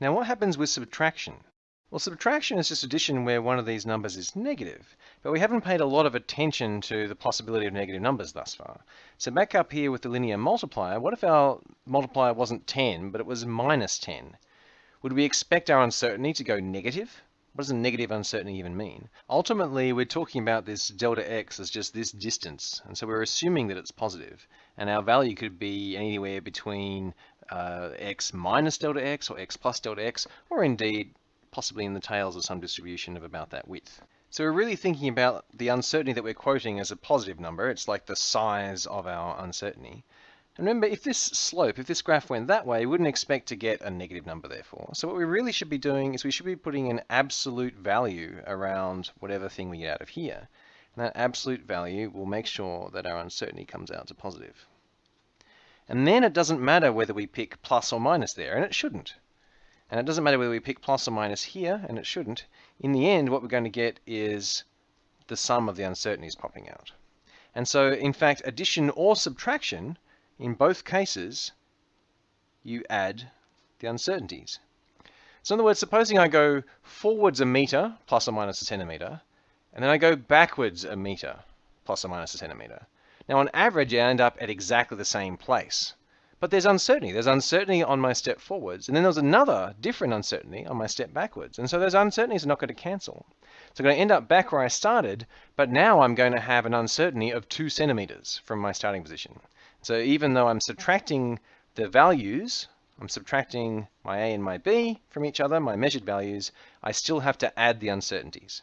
Now what happens with subtraction? Well, subtraction is just addition where one of these numbers is negative, but we haven't paid a lot of attention to the possibility of negative numbers thus far. So back up here with the linear multiplier, what if our multiplier wasn't 10, but it was minus 10? Would we expect our uncertainty to go negative? What does a negative uncertainty even mean? Ultimately, we're talking about this delta x as just this distance, and so we're assuming that it's positive, and our value could be anywhere between uh, x minus delta x or x plus delta x, or indeed possibly in the tails of some distribution of about that width. So we're really thinking about the uncertainty that we're quoting as a positive number. It's like the size of our uncertainty. And remember, if this slope, if this graph went that way, we wouldn't expect to get a negative number therefore. So what we really should be doing is we should be putting an absolute value around whatever thing we get out of here. And that absolute value will make sure that our uncertainty comes out to positive. And then it doesn't matter whether we pick plus or minus there, and it shouldn't. And it doesn't matter whether we pick plus or minus here, and it shouldn't. In the end, what we're going to get is the sum of the uncertainties popping out. And so, in fact, addition or subtraction, in both cases, you add the uncertainties. So in other words, supposing I go forwards a meter, plus or minus a centimeter, and then I go backwards a meter, plus or minus a centimeter. Now on average, I end up at exactly the same place. But there's uncertainty. There's uncertainty on my step forwards, and then there's another different uncertainty on my step backwards. And so those uncertainties are not going to cancel. So I'm going to end up back where I started, but now I'm going to have an uncertainty of two centimeters from my starting position. So even though I'm subtracting the values, I'm subtracting my A and my B from each other, my measured values, I still have to add the uncertainties.